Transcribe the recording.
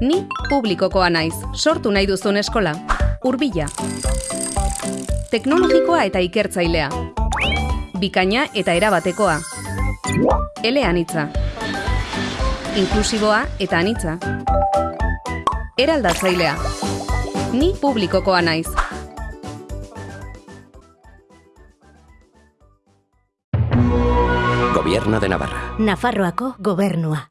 Ni publikokoa naiz, sortu nahi duzun eskola. Urbila. Teknologikoa eta ikertzailea. Bikaina eta erabatekoa. Eleanitza. Inklusiboa eta anitza. Eraldatzailea. Ni publikokoa naiz. Gobierno de Navarra. Nafarroako gobernua.